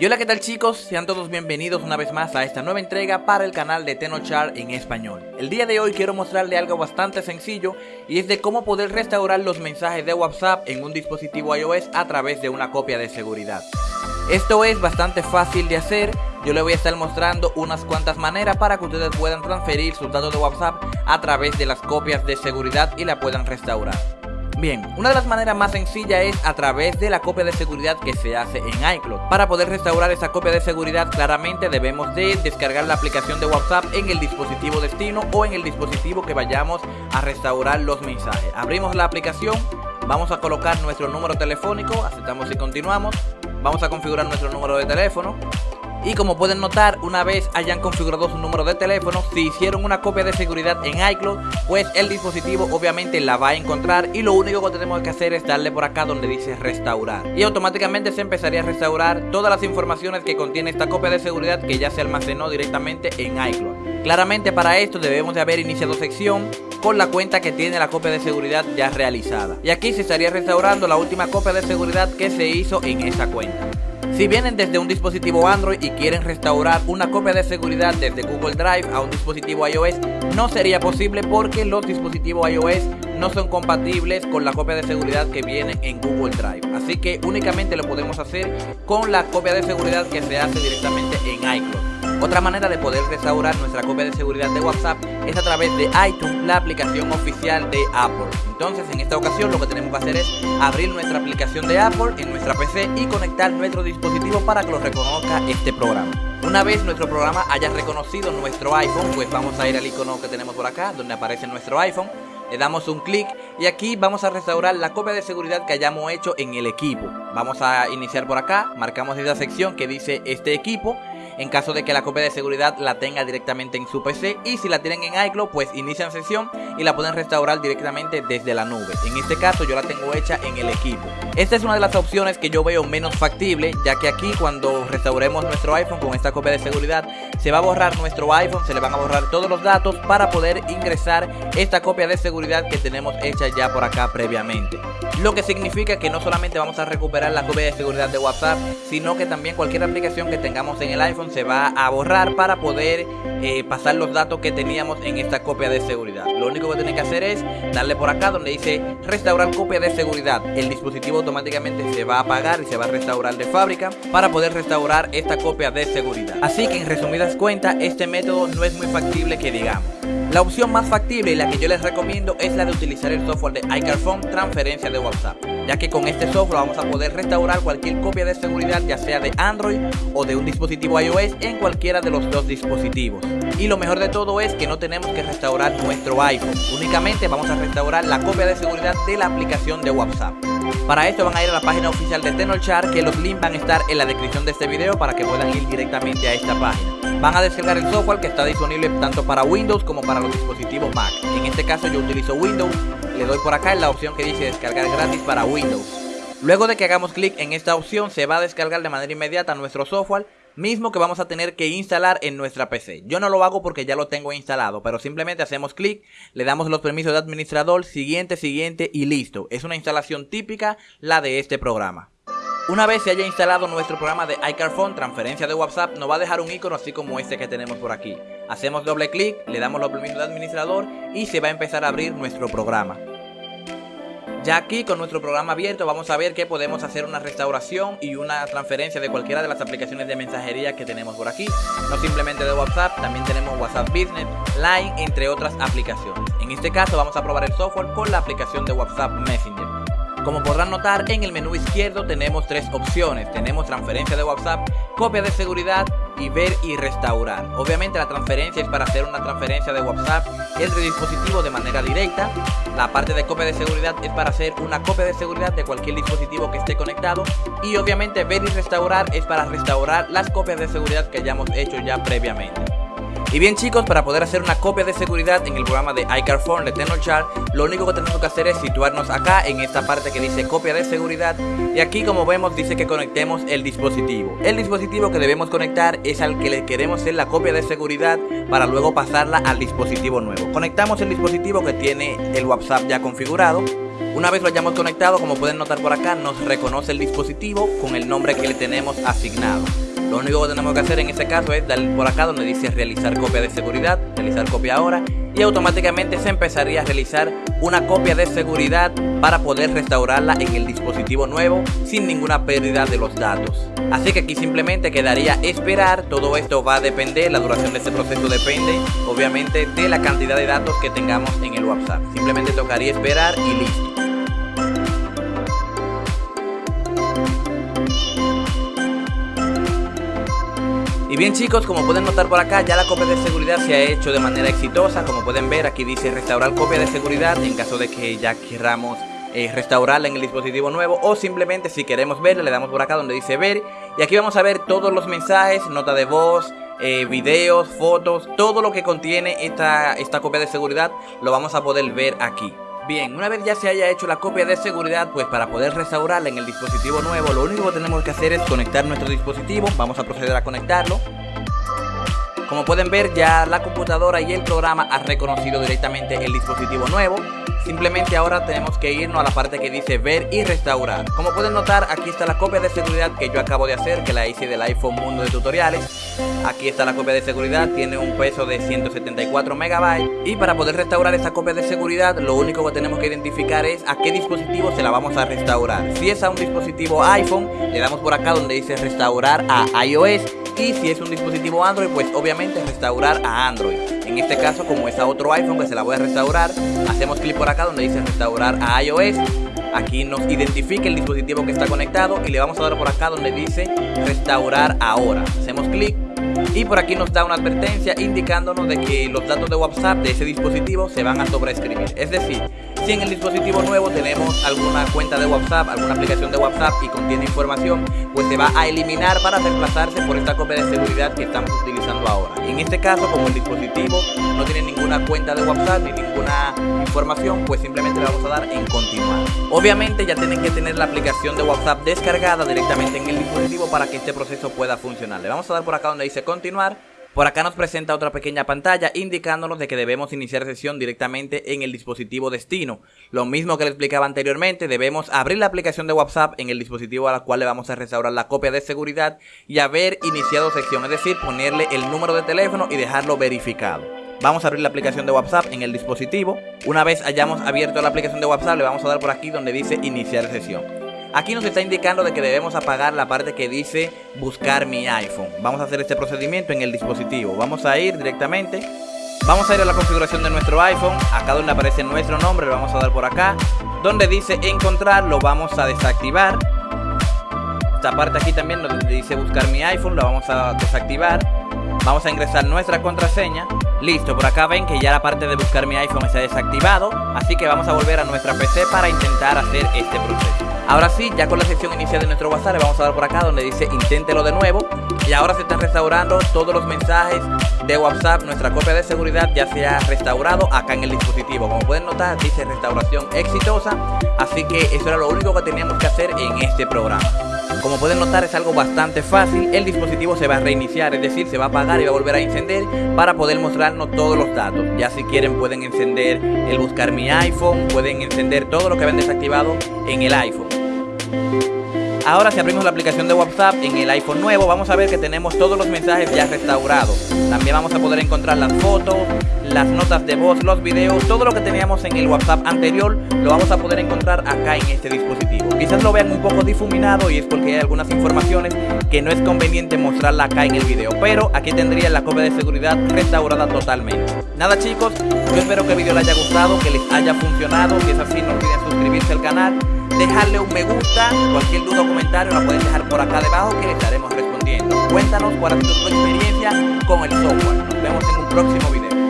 Y hola qué tal chicos, sean todos bienvenidos una vez más a esta nueva entrega para el canal de Tenochar en español. El día de hoy quiero mostrarle algo bastante sencillo y es de cómo poder restaurar los mensajes de WhatsApp en un dispositivo iOS a través de una copia de seguridad. Esto es bastante fácil de hacer, yo le voy a estar mostrando unas cuantas maneras para que ustedes puedan transferir sus datos de WhatsApp a través de las copias de seguridad y la puedan restaurar. Bien, una de las maneras más sencillas es a través de la copia de seguridad que se hace en iCloud. Para poder restaurar esa copia de seguridad claramente debemos de descargar la aplicación de WhatsApp en el dispositivo destino o en el dispositivo que vayamos a restaurar los mensajes. Abrimos la aplicación, vamos a colocar nuestro número telefónico, aceptamos y continuamos. Vamos a configurar nuestro número de teléfono y como pueden notar, una vez hayan configurado su número de teléfono, si hicieron una copia de seguridad en iCloud, pues el dispositivo obviamente la va a encontrar y lo único que tenemos que hacer es darle por acá donde dice restaurar. Y automáticamente se empezaría a restaurar todas las informaciones que contiene esta copia de seguridad que ya se almacenó directamente en iCloud. Claramente para esto debemos de haber iniciado sección con la cuenta que tiene la copia de seguridad ya realizada. Y aquí se estaría restaurando la última copia de seguridad que se hizo en esa cuenta. Si vienen desde un dispositivo Android y quieren restaurar una copia de seguridad desde Google Drive a un dispositivo iOS, no sería posible porque los dispositivos iOS no son compatibles con la copia de seguridad que viene en Google Drive. Así que únicamente lo podemos hacer con la copia de seguridad que se hace directamente en iCloud. Otra manera de poder restaurar nuestra copia de seguridad de WhatsApp es a través de iTunes, la aplicación oficial de Apple. Entonces en esta ocasión lo que tenemos que hacer es abrir nuestra aplicación de Apple en nuestra PC y conectar nuestro dispositivo para que lo reconozca este programa. Una vez nuestro programa haya reconocido nuestro iPhone, pues vamos a ir al icono que tenemos por acá, donde aparece nuestro iPhone. Le damos un clic y aquí vamos a restaurar la copia de seguridad que hayamos hecho en el equipo. Vamos a iniciar por acá, marcamos esa sección que dice este equipo en caso de que la copia de seguridad la tenga directamente en su PC y si la tienen en iCloud pues inician sesión y la pueden restaurar directamente desde la nube. En este caso yo la tengo hecha en el equipo. Esta es una de las opciones que yo veo menos factible ya que aquí cuando restauremos nuestro iPhone con esta copia de seguridad se va a borrar nuestro iPhone, se le van a borrar todos los datos para poder ingresar esta copia de seguridad que tenemos hecha ya por acá previamente. Lo que significa que no solamente vamos a recuperar la copia de seguridad de WhatsApp, sino que también cualquier aplicación que tengamos en el iPhone se va a borrar para poder eh, pasar los datos que teníamos en esta copia de seguridad. Lo único que tienen que hacer es darle por acá donde dice restaurar copia de seguridad. El dispositivo automáticamente se va a apagar y se va a restaurar de fábrica para poder restaurar esta copia de seguridad. Así que en resumidas cuentas este método no es muy factible que digamos. La opción más factible y la que yo les recomiendo es la de utilizar el software de iCarphone transferencia de WhatsApp, ya que con este software vamos a poder restaurar cualquier copia de seguridad ya sea de Android o de un dispositivo iOS en cualquiera de los dos dispositivos. Y lo mejor de todo es que no tenemos que restaurar nuestro iPhone, únicamente vamos a restaurar la copia de seguridad de la aplicación de WhatsApp. Para esto van a ir a la página oficial de Tenorshare que los links van a estar en la descripción de este video para que puedan ir directamente a esta página van a descargar el software que está disponible tanto para Windows como para los dispositivos Mac. En este caso yo utilizo Windows, le doy por acá en la opción que dice descargar gratis para Windows. Luego de que hagamos clic en esta opción se va a descargar de manera inmediata nuestro software mismo que vamos a tener que instalar en nuestra PC. Yo no lo hago porque ya lo tengo instalado, pero simplemente hacemos clic, le damos los permisos de administrador, siguiente, siguiente y listo. Es una instalación típica la de este programa. Una vez se haya instalado nuestro programa de iCarphone, transferencia de WhatsApp, nos va a dejar un icono así como este que tenemos por aquí. Hacemos doble clic, le damos los permisos de administrador y se va a empezar a abrir nuestro programa. Ya aquí con nuestro programa abierto vamos a ver que podemos hacer una restauración y una transferencia de cualquiera de las aplicaciones de mensajería que tenemos por aquí. No simplemente de WhatsApp, también tenemos WhatsApp Business, Line, entre otras aplicaciones. En este caso vamos a probar el software con la aplicación de WhatsApp Messenger. Como podrán notar, en el menú izquierdo tenemos tres opciones. Tenemos transferencia de WhatsApp, copia de seguridad y ver y restaurar. Obviamente la transferencia es para hacer una transferencia de WhatsApp entre dispositivos de manera directa. La parte de copia de seguridad es para hacer una copia de seguridad de cualquier dispositivo que esté conectado. Y obviamente ver y restaurar es para restaurar las copias de seguridad que hayamos hecho ya previamente. Y bien chicos, para poder hacer una copia de seguridad en el programa de iCarphone de Tenochar, lo único que tenemos que hacer es situarnos acá en esta parte que dice copia de seguridad y aquí como vemos dice que conectemos el dispositivo. El dispositivo que debemos conectar es al que le queremos hacer la copia de seguridad para luego pasarla al dispositivo nuevo. Conectamos el dispositivo que tiene el WhatsApp ya configurado una vez lo hayamos conectado, como pueden notar por acá, nos reconoce el dispositivo con el nombre que le tenemos asignado. Lo único que tenemos que hacer en este caso es darle por acá donde dice realizar copia de seguridad, realizar copia ahora y automáticamente se empezaría a realizar una copia de seguridad para poder restaurarla en el dispositivo nuevo sin ninguna pérdida de los datos. Así que aquí simplemente quedaría esperar, todo esto va a depender, la duración de este proceso depende obviamente de la cantidad de datos que tengamos en el WhatsApp. Simplemente tocaría esperar y listo. Y bien chicos, como pueden notar por acá, ya la copia de seguridad se ha hecho de manera exitosa. Como pueden ver, aquí dice restaurar copia de seguridad en caso de que ya queramos eh, restaurarla en el dispositivo nuevo o simplemente si queremos verla le damos por acá donde dice ver y aquí vamos a ver todos los mensajes, nota de voz, eh, videos, fotos, todo lo que contiene esta, esta copia de seguridad lo vamos a poder ver aquí. Bien, una vez ya se haya hecho la copia de seguridad, pues para poder restaurarla en el dispositivo nuevo, lo único que tenemos que hacer es conectar nuestro dispositivo. Vamos a proceder a conectarlo. Como pueden ver, ya la computadora y el programa ha reconocido directamente el dispositivo nuevo. Simplemente ahora tenemos que irnos a la parte que dice ver y restaurar. Como pueden notar, aquí está la copia de seguridad que yo acabo de hacer, que la hice del iPhone Mundo de Tutoriales. Aquí está la copia de seguridad, tiene un peso de 174 megabytes. Y para poder restaurar esta copia de seguridad, lo único que tenemos que identificar es a qué dispositivo se la vamos a restaurar. Si es a un dispositivo iPhone, le damos por acá donde dice restaurar a iOS. Y si es un dispositivo Android, pues obviamente restaurar a Android. En este caso, como es otro iPhone que se la voy a restaurar, hacemos clic por acá donde dice restaurar a iOS. Aquí nos identifica el dispositivo que está conectado y le vamos a dar por acá donde dice restaurar ahora. Hacemos clic y por aquí nos da una advertencia indicándonos de que los datos de WhatsApp de ese dispositivo se van a sobreescribir. Es decir, si en el dispositivo nuevo tenemos alguna cuenta de WhatsApp, alguna aplicación de WhatsApp y contiene información, pues se va a eliminar para reemplazarse por esta copia de seguridad que estamos utilizando ahora. En este caso, como el dispositivo no tiene ninguna cuenta de WhatsApp ni ninguna información, pues simplemente le vamos a dar en continuar. Obviamente ya tienen que tener la aplicación de WhatsApp descargada directamente en el dispositivo para que este proceso pueda funcionar. Le vamos a dar por acá donde dice continuar por acá nos presenta otra pequeña pantalla indicándonos de que debemos iniciar sesión directamente en el dispositivo destino. Lo mismo que le explicaba anteriormente, debemos abrir la aplicación de WhatsApp en el dispositivo a la cual le vamos a restaurar la copia de seguridad y haber iniciado sesión, es decir, ponerle el número de teléfono y dejarlo verificado. Vamos a abrir la aplicación de WhatsApp en el dispositivo. Una vez hayamos abierto la aplicación de WhatsApp, le vamos a dar por aquí donde dice iniciar sesión. Aquí nos está indicando de que debemos apagar la parte que dice buscar mi iPhone. Vamos a hacer este procedimiento en el dispositivo. Vamos a ir directamente. Vamos a ir a la configuración de nuestro iPhone. Acá donde aparece nuestro nombre, lo vamos a dar por acá. Donde dice encontrar, lo vamos a desactivar. Esta parte aquí también donde dice buscar mi iPhone, lo vamos a desactivar. Vamos a ingresar nuestra contraseña. Listo, por acá ven que ya la parte de buscar mi iPhone está desactivado. Así que vamos a volver a nuestra PC para intentar hacer este proceso. Ahora sí, ya con la sección inicial de nuestro WhatsApp vamos a dar por acá donde dice inténtelo de nuevo. Y ahora se están restaurando todos los mensajes de WhatsApp. Nuestra copia de seguridad ya se ha restaurado acá en el dispositivo. Como pueden notar, dice restauración exitosa. Así que eso era lo único que teníamos que hacer en este programa. Como pueden notar es algo bastante fácil, el dispositivo se va a reiniciar, es decir, se va a apagar y va a volver a encender para poder mostrarnos todos los datos. Ya si quieren pueden encender el buscar mi iPhone, pueden encender todo lo que habían desactivado en el iPhone. Ahora si abrimos la aplicación de WhatsApp en el iPhone nuevo vamos a ver que tenemos todos los mensajes ya restaurados. También vamos a poder encontrar las fotos, las notas de voz, los videos, todo lo que teníamos en el WhatsApp anterior lo vamos a poder encontrar acá en este dispositivo. Quizás lo vean un poco difuminado y es porque hay algunas informaciones que no es conveniente mostrarla acá en el video, pero aquí tendría la copia de seguridad restaurada totalmente. Nada chicos, yo espero que el video les haya gustado, que les haya funcionado, si es así no olviden suscribirse al canal dejarle un me gusta, cualquier duda o comentario la pueden dejar por acá debajo que le estaremos respondiendo. Cuéntanos cuál ha sido tu experiencia con el software. Nos vemos en un próximo video.